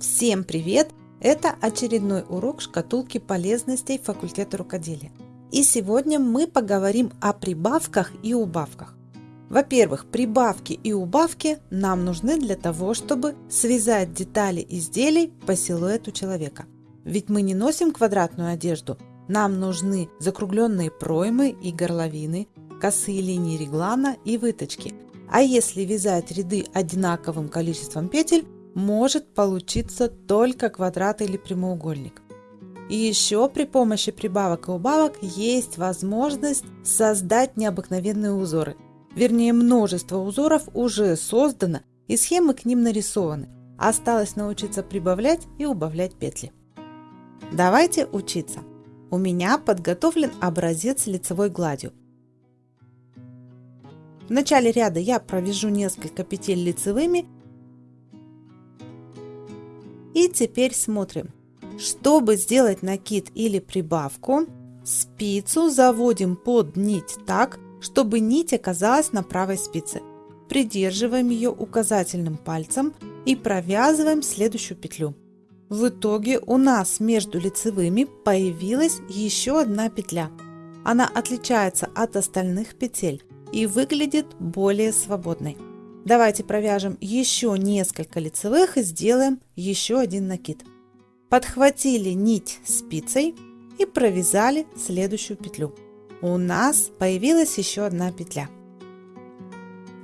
Всем привет! Это очередной урок шкатулки полезностей факультета рукоделия. И сегодня мы поговорим о прибавках и убавках. Во-первых, прибавки и убавки нам нужны для того, чтобы связать детали изделий по силуэту человека. Ведь мы не носим квадратную одежду, нам нужны закругленные проймы и горловины, косые линии реглана и выточки. А если вязать ряды одинаковым количеством петель, может получиться только квадрат или прямоугольник. И еще при помощи прибавок и убавок есть возможность создать необыкновенные узоры. Вернее, множество узоров уже создано и схемы к ним нарисованы. Осталось научиться прибавлять и убавлять петли. Давайте учиться. У меня подготовлен образец лицевой гладью. В начале ряда я провяжу несколько петель лицевыми. И теперь смотрим. Чтобы сделать накид или прибавку, спицу заводим под нить так, чтобы нить оказалась на правой спице. Придерживаем ее указательным пальцем и провязываем следующую петлю. В итоге у нас между лицевыми появилась еще одна петля. Она отличается от остальных петель и выглядит более свободной. Давайте провяжем еще несколько лицевых и сделаем еще один накид. Подхватили нить спицей и провязали следующую петлю. У нас появилась еще одна петля.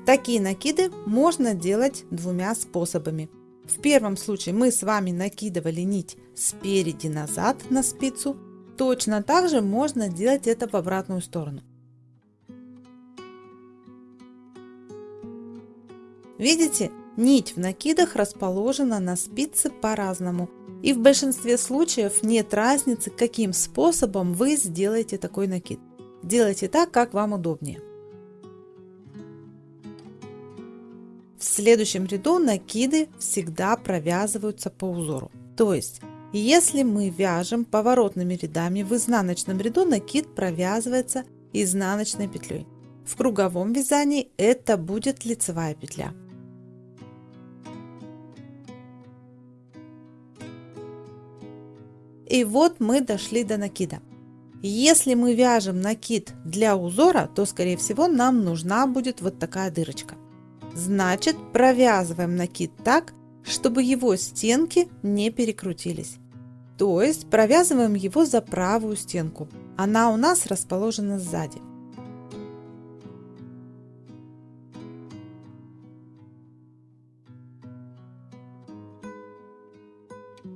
Такие накиды можно делать двумя способами – в первом случае мы с вами накидывали нить спереди назад на спицу. Точно так же можно делать это в обратную сторону. Видите, нить в накидах расположена на спице по-разному. И в большинстве случаев нет разницы, каким способом вы сделаете такой накид. Делайте так, как вам удобнее. В следующем ряду накиды всегда провязываются по узору. То есть, если мы вяжем поворотными рядами, в изнаночном ряду накид провязывается изнаночной петлей. В круговом вязании это будет лицевая петля. И вот мы дошли до накида. Если мы вяжем накид для узора, то скорее всего нам нужна будет вот такая дырочка. Значит, провязываем накид так, чтобы его стенки не перекрутились. То есть провязываем его за правую стенку. Она у нас расположена сзади.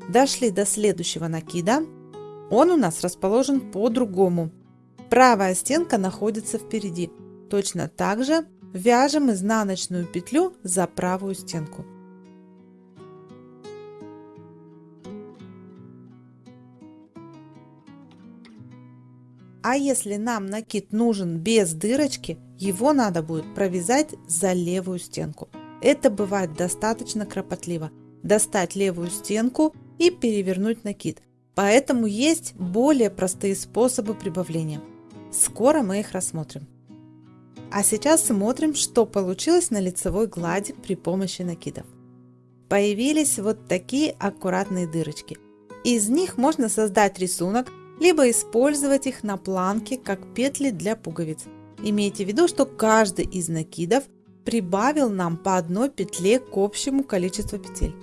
Дошли до следующего накида. Он у нас расположен по-другому. Правая стенка находится впереди. Точно так же Вяжем изнаночную петлю за правую стенку. А если нам накид нужен без дырочки, его надо будет провязать за левую стенку. Это бывает достаточно кропотливо. Достать левую стенку и перевернуть накид. Поэтому есть более простые способы прибавления. Скоро мы их рассмотрим. А сейчас смотрим, что получилось на лицевой глади при помощи накидов. Появились вот такие аккуратные дырочки. Из них можно создать рисунок, либо использовать их на планке, как петли для пуговиц. Имейте в виду, что каждый из накидов прибавил нам по одной петле к общему количеству петель.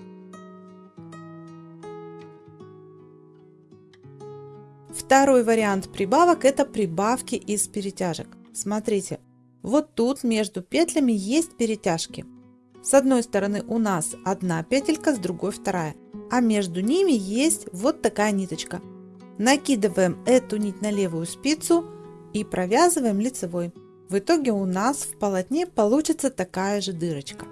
Второй вариант прибавок – это прибавки из перетяжек. Смотрите, вот тут между петлями есть перетяжки. С одной стороны у нас одна петелька, с другой вторая. А между ними есть вот такая ниточка. Накидываем эту нить на левую спицу и провязываем лицевой. В итоге у нас в полотне получится такая же дырочка.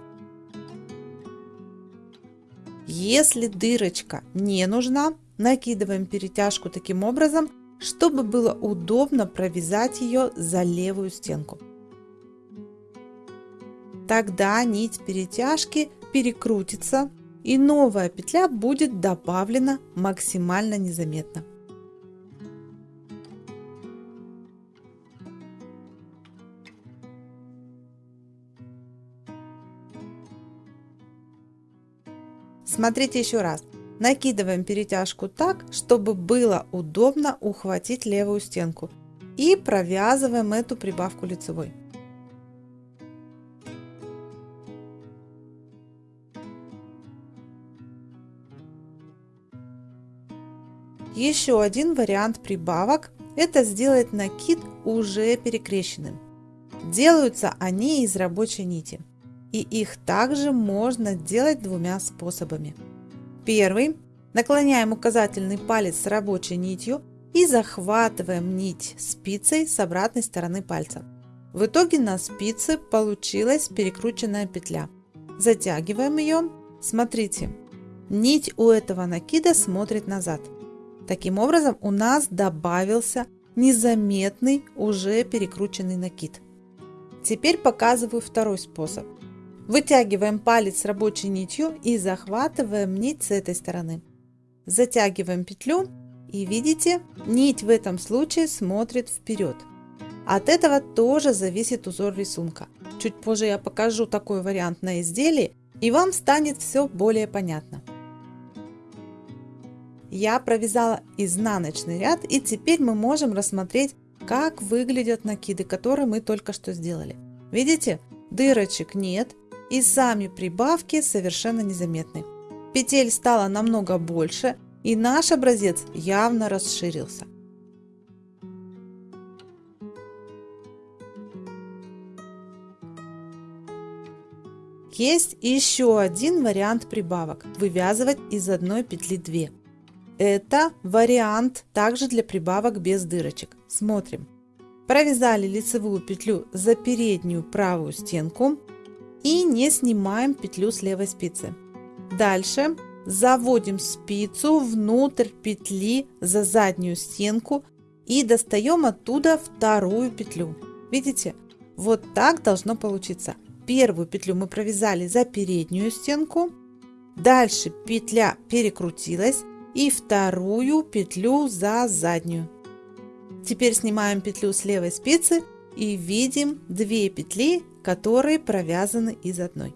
Если дырочка не нужна, накидываем перетяжку таким образом, чтобы было удобно провязать ее за левую стенку. Тогда нить перетяжки перекрутится и новая петля будет добавлена максимально незаметно. Смотрите еще раз. Накидываем перетяжку так, чтобы было удобно ухватить левую стенку. И провязываем эту прибавку лицевой. Еще один вариант прибавок – это сделать накид уже перекрещенным. Делаются они из рабочей нити. И их также можно делать двумя способами. Первый. Наклоняем указательный палец с рабочей нитью и захватываем нить спицей с обратной стороны пальца. В итоге на спице получилась перекрученная петля. Затягиваем ее. Смотрите, нить у этого накида смотрит назад. Таким образом у нас добавился незаметный уже перекрученный накид. Теперь показываю второй способ. Вытягиваем палец рабочей нитью и захватываем нить с этой стороны. Затягиваем петлю и видите, нить в этом случае смотрит вперед. От этого тоже зависит узор рисунка. Чуть позже я покажу такой вариант на изделии и вам станет все более понятно. Я провязала изнаночный ряд и теперь мы можем рассмотреть, как выглядят накиды, которые мы только что сделали. Видите, дырочек нет и сами прибавки совершенно незаметны. Петель стало намного больше и наш образец явно расширился. Есть еще один вариант прибавок – вывязывать из одной петли 2. Это вариант также для прибавок без дырочек. Смотрим. Провязали лицевую петлю за переднюю правую стенку и не снимаем петлю с левой спицы. Дальше заводим спицу внутрь петли за заднюю стенку и достаем оттуда вторую петлю. Видите? Вот так должно получиться. Первую петлю мы провязали за переднюю стенку. Дальше петля перекрутилась и вторую петлю за заднюю. Теперь снимаем петлю с левой спицы и видим две петли, которые провязаны из одной.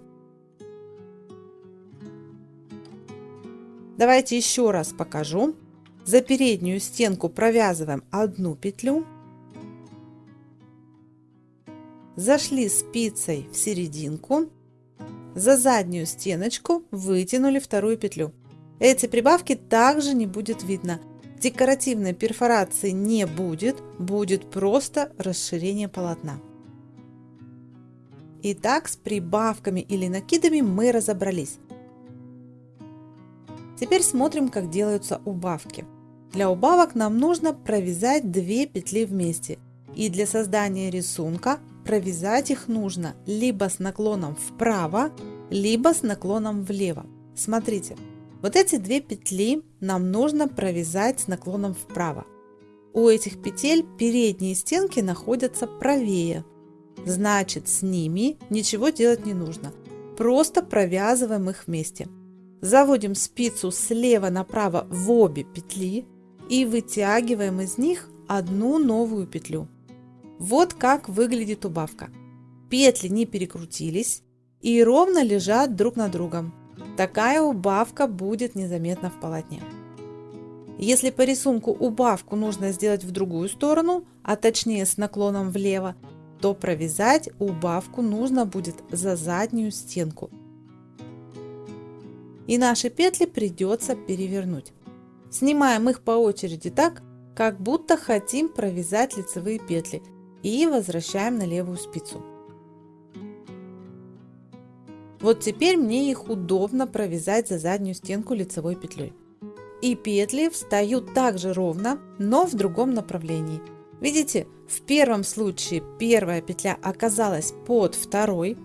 Давайте еще раз покажу. За переднюю стенку провязываем одну петлю. Зашли спицей в серединку. За заднюю стеночку вытянули вторую петлю. Эти прибавки также не будет видно. Декоративной перфорации не будет, будет просто расширение полотна. Итак, с прибавками или накидами мы разобрались. Теперь смотрим, как делаются убавки. Для убавок нам нужно провязать 2 петли вместе. И для создания рисунка провязать их нужно либо с наклоном вправо, либо с наклоном влево. Смотрите, вот эти две петли нам нужно провязать с наклоном вправо. У этих петель передние стенки находятся правее. Значит, с ними ничего делать не нужно. Просто провязываем их вместе. Заводим спицу слева направо в обе петли и вытягиваем из них одну новую петлю. Вот как выглядит убавка. Петли не перекрутились и ровно лежат друг на другом. Такая убавка будет незаметна в полотне. Если по рисунку убавку нужно сделать в другую сторону, а точнее с наклоном влево, то провязать убавку нужно будет за заднюю стенку. И наши петли придется перевернуть. Снимаем их по очереди так, как будто хотим провязать лицевые петли и возвращаем на левую спицу. Вот теперь мне их удобно провязать за заднюю стенку лицевой петлей. И петли встают также ровно, но в другом направлении. Видите, в первом случае первая петля оказалась под второй,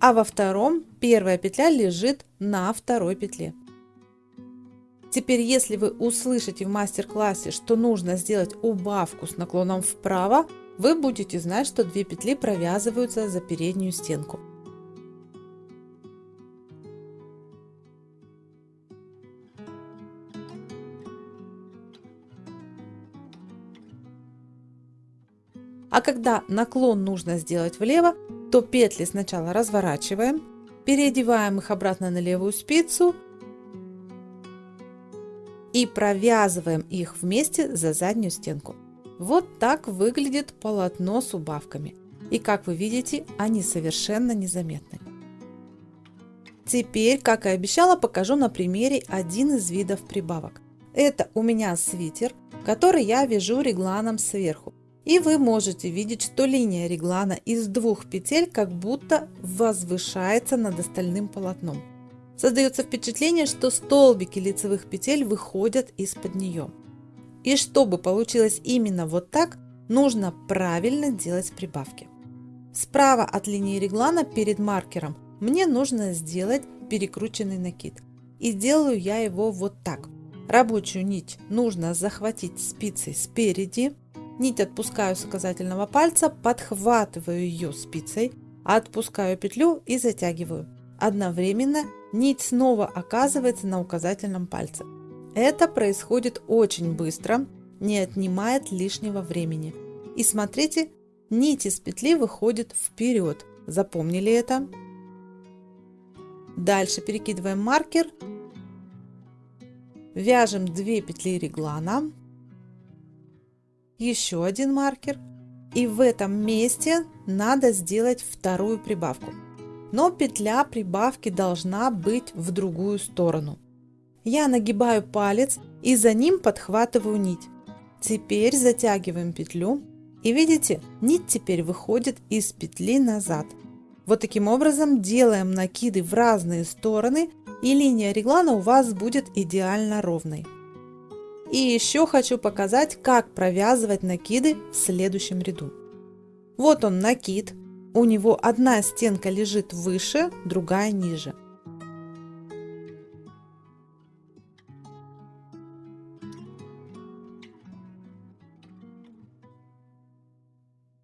а во втором первая петля лежит на второй петле. Теперь, если вы услышите в мастер-классе, что нужно сделать убавку с наклоном вправо, вы будете знать, что две петли провязываются за переднюю стенку. Когда наклон нужно сделать влево, то петли сначала разворачиваем, переодеваем их обратно на левую спицу и провязываем их вместе за заднюю стенку. Вот так выглядит полотно с убавками. И как вы видите, они совершенно незаметны. Теперь, как и обещала, покажу на примере один из видов прибавок. Это у меня свитер, который я вяжу регланом сверху. И вы можете видеть, что линия реглана из двух петель как будто возвышается над остальным полотном. Создается впечатление, что столбики лицевых петель выходят из-под нее. И чтобы получилось именно вот так, нужно правильно делать прибавки. Справа от линии реглана перед маркером мне нужно сделать перекрученный накид. И делаю я его вот так. Рабочую нить нужно захватить спицей спереди, Нить отпускаю с указательного пальца, подхватываю ее спицей, отпускаю петлю и затягиваю. Одновременно нить снова оказывается на указательном пальце. Это происходит очень быстро, не отнимает лишнего времени. И смотрите, нить из петли выходит вперед. Запомнили это? Дальше перекидываем маркер, вяжем 2 петли реглана, еще один маркер. И в этом месте надо сделать вторую прибавку. Но петля прибавки должна быть в другую сторону. Я нагибаю палец и за ним подхватываю нить. Теперь затягиваем петлю. И видите, нить теперь выходит из петли назад. Вот таким образом делаем накиды в разные стороны и линия реглана у вас будет идеально ровной. И еще хочу показать, как провязывать накиды в следующем ряду. Вот он накид. У него одна стенка лежит выше, другая ниже.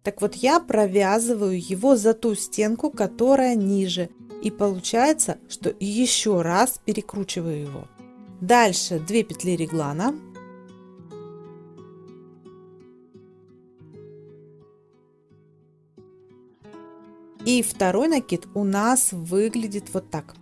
Так вот я провязываю его за ту стенку, которая ниже. И получается, что еще раз перекручиваю его. Дальше 2 петли реглана. И второй накид у нас выглядит вот так.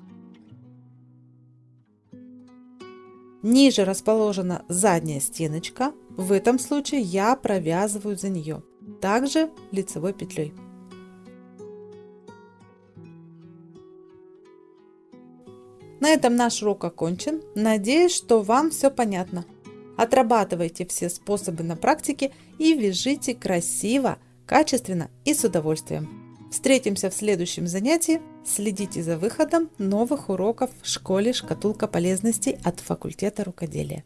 Ниже расположена задняя стеночка. В этом случае я провязываю за нее. Также лицевой петлей. На этом наш урок окончен. Надеюсь, что вам все понятно. Отрабатывайте все способы на практике и вяжите красиво, качественно и с удовольствием. Встретимся в следующем занятии. Следите за выходом новых уроков в школе «Шкатулка полезностей» от факультета рукоделия.